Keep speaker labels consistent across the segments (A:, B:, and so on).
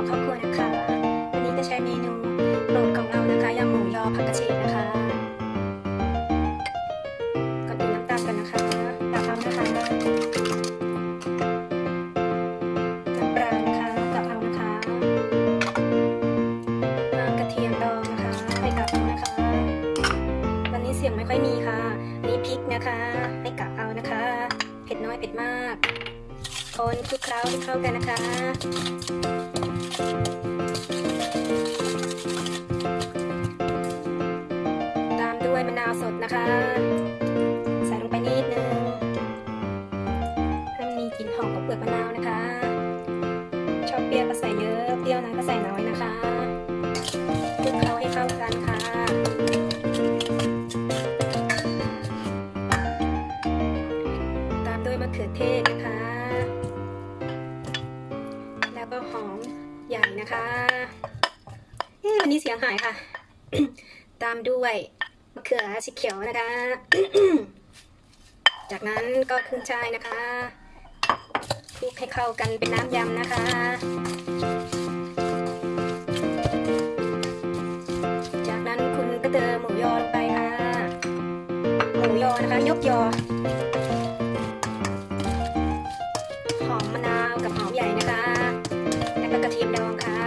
A: ของครอบครัวนะคะ วันนี้จะใช้เมนูโปรดของเรานะคะยำหมูยอผักกระเฉดนะคะก่อนดน้ำตาลกันนะคะตาลนะคะน้ำปลานะคะตาลนะคะกระเทียมดองนะคะไปกับนะคะ วันนี้เสียงไม่ค่อยมีค่ะนี่พริกนะคะให้กับเอานะคะ เผ็ดน้อยเผ็ดมากคนคลุกเคล้าให้เข้ากันนะคะ มะนาวสดนะคะ ใส่ลงไปนิดนึงให้มันมีกลิ่นหอมของเปลือกมะนาวนะคะ ชอบเปรี้ยวก็ใส่เยอะเปรี้ยวน้อยก็ใส่น้อยนะคะคลุกเคล้าให้เข้ากันค่ะตามด้วยมะเขือเทศนะคะ แล้วก็หอมใหญ่นะคะเอ๊ะวันนี้เสียงหายค่ะ ตามด้วย มะเขือสีเขียวนะคะ จากนั้นก็ขึ้นช่ายนะคะคลุกให้เข้ากันเป็นน้ำยำนะคะ จากนั้นคุณก็เติมหมูยอลงไปค่ะ หมูยอนะคะ ยกยอ หอมมะนาวกับหอมใหญ่นะคะ แล้วก็กระเทียมดองค่ะ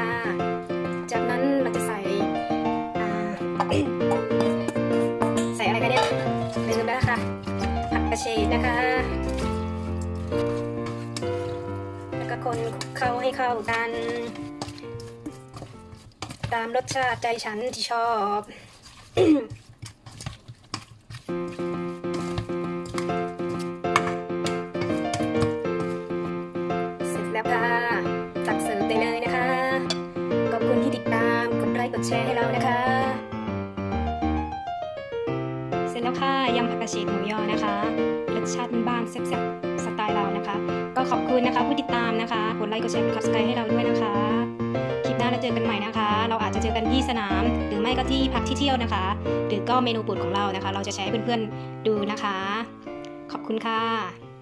A: คนเข้าให้เข้ากัน ตามรสชาติใจฉันที่ชอบเสร็จแล้วค่ะตักเสิร์ฟได้เลยนะคะขอบคุณที่ติดตามกดไลค์กดแชร์ให้เรานะคะ เสร็จแล้วค่ะยำผักกระเฉดหมูยอนะคะ รสชาติบ้านๆแซ่บๆ สไตล์เรานะคะ ขอบคุณนะคะ ผู้ติดตามนะคะกดไลค์กดแชร์กด subscribe ให้เราด้วยนะคะ คลิปหน้าเราเจอกันใหม่นะคะ เราอาจจะเจอกันที่สนาม หรือไม่ก็ที่พักที่เที่ยวนะคะ หรือก็เมนูโปรดของเรานะคะ เราจะแชร์ให้เพื่อนๆดูนะคะ ขอบคุณค่ะ